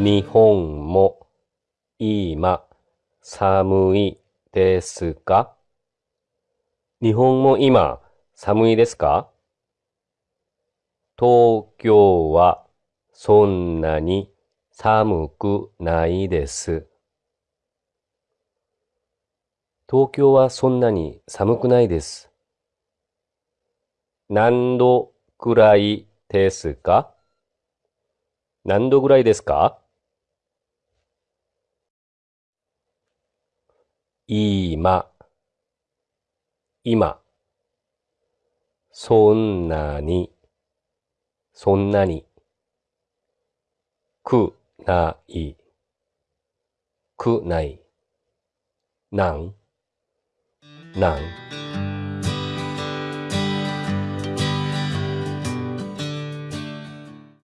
日本も今寒いですか？日本も今寒いですか？東京はそんなに寒くないです。東京はそんなに寒くないです。何度くらいですか？何度ぐらいですか？今、今、そんなに、そんなに、くない、くない、なん、なん。